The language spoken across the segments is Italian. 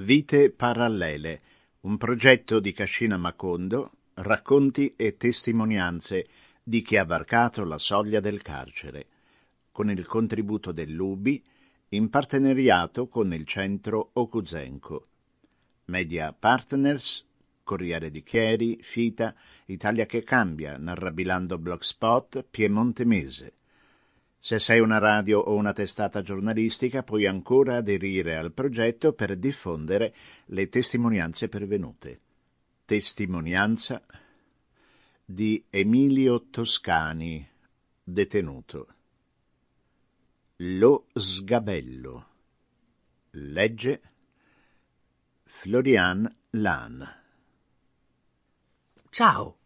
Vite parallele, un progetto di Cascina Macondo, racconti e testimonianze di chi ha varcato la soglia del carcere, con il contributo dell'UBI in partenariato con il centro Okuzenko. Media Partners, Corriere di Chieri, Fita, Italia che cambia, Narrabilando Blogspot, Piemonte Mese. Se sei una radio o una testata giornalistica puoi ancora aderire al progetto per diffondere le testimonianze pervenute. Testimonianza di Emilio Toscani, detenuto. Lo sgabello. Legge Florian Lan. Ciao,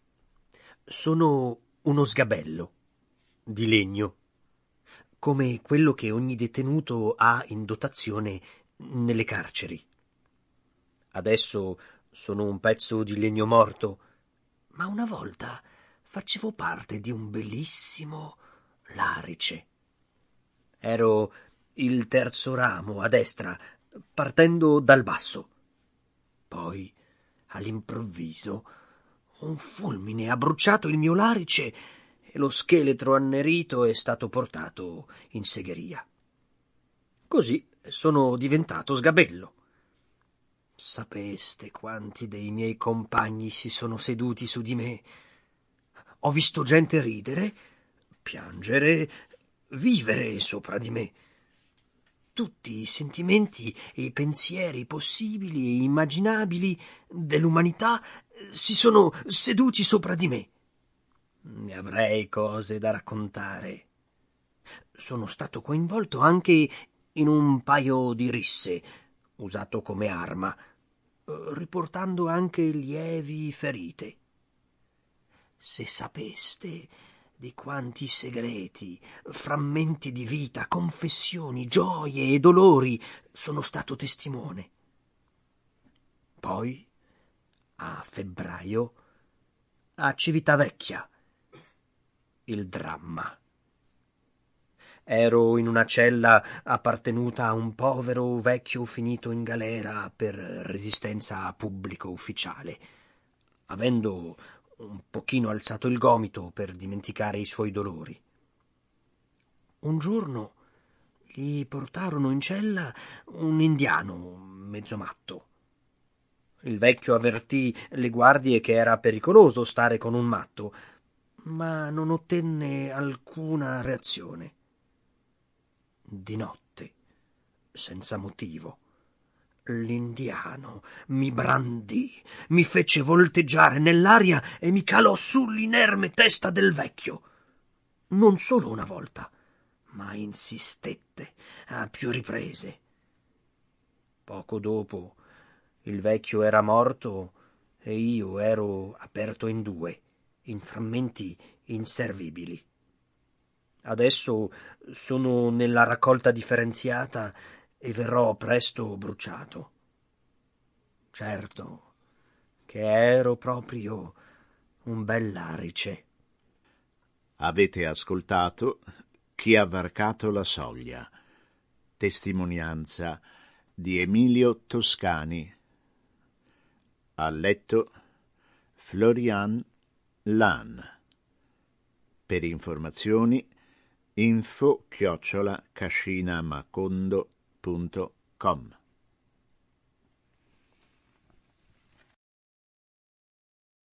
sono uno sgabello di legno come quello che ogni detenuto ha in dotazione nelle carceri. Adesso sono un pezzo di legno morto, ma una volta facevo parte di un bellissimo larice. Ero il terzo ramo a destra, partendo dal basso. Poi, all'improvviso, un fulmine ha bruciato il mio larice e lo scheletro annerito è stato portato in segheria. Così sono diventato sgabello. Sapeste quanti dei miei compagni si sono seduti su di me. Ho visto gente ridere, piangere, vivere sopra di me. Tutti i sentimenti e i pensieri possibili e immaginabili dell'umanità si sono seduti sopra di me. Ne avrei cose da raccontare. Sono stato coinvolto anche in un paio di risse, usato come arma, riportando anche lievi ferite. Se sapeste di quanti segreti, frammenti di vita, confessioni, gioie e dolori sono stato testimone. Poi, a febbraio, a Civitavecchia, il dramma. Ero in una cella appartenuta a un povero vecchio finito in galera per resistenza pubblico ufficiale, avendo un pochino alzato il gomito per dimenticare i suoi dolori. Un giorno gli portarono in cella un indiano mezzo matto. Il vecchio avvertì le guardie che era pericoloso stare con un matto, ma non ottenne alcuna reazione. Di notte, senza motivo, l'indiano mi brandì, mi fece volteggiare nell'aria e mi calò sull'inerme testa del vecchio. Non solo una volta, ma insistette a più riprese. Poco dopo il vecchio era morto e io ero aperto in due in frammenti inservibili. Adesso sono nella raccolta differenziata e verrò presto bruciato. Certo che ero proprio un bell'arice. Avete ascoltato Chi ha varcato la soglia, testimonianza di Emilio Toscani. Ha letto Florian LAN. Per informazioni info chiocciola cascinamacondo.com